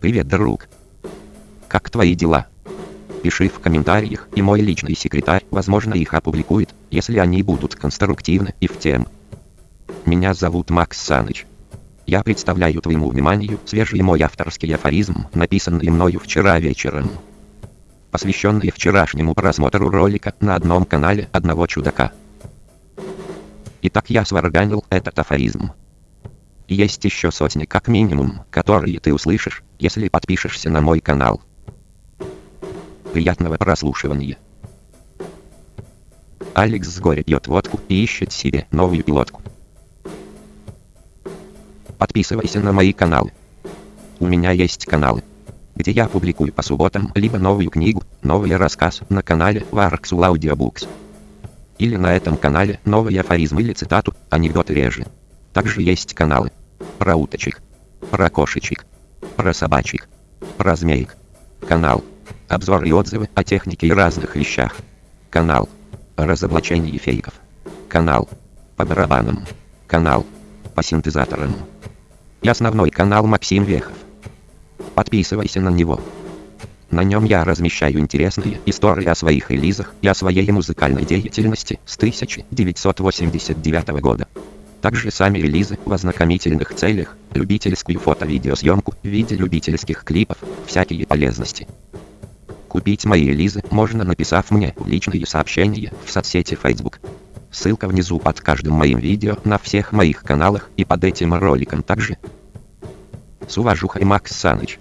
Привет, друг. Как твои дела? Пиши в комментариях, и мой личный секретарь, возможно, их опубликует, если они будут конструктивны и в тем. Меня зовут Макс Саныч. Я представляю твоему вниманию свежий мой авторский афоризм, написанный мною вчера вечером. Посвященный вчерашнему просмотру ролика на одном канале одного чудака. Итак, я сварганил этот афоризм. Есть еще сотни как минимум, которые ты услышишь, если подпишешься на мой канал. Приятного прослушивания. Алекс с горя пьет водку и ищет себе новую пилотку. Подписывайся на мои каналы. У меня есть каналы, где я публикую по субботам либо новую книгу, новый рассказ на канале Varxul Audiobooks. Или на этом канале новый афоризм или цитату, анекдоты реже. Также есть каналы про уточек, про кошечек, про собачек, про змеек. Канал Обзор и отзывы о технике и разных вещах. Канал. Разоблачение фейков. Канал. По барабанам. Канал. По синтезаторам. И основной канал Максим Вехов. Подписывайся на него. На нем я размещаю интересные истории о своих релизах и о своей музыкальной деятельности с 1989 года. Также сами релизы в ознакомительных целях, любительскую фото-видеосъемку в виде любительских клипов, всякие полезности. Купить мои релизы можно написав мне личные сообщения в соцсети Facebook. Ссылка внизу под каждым моим видео на всех моих каналах и под этим роликом также. С уважухой Макс Саныч.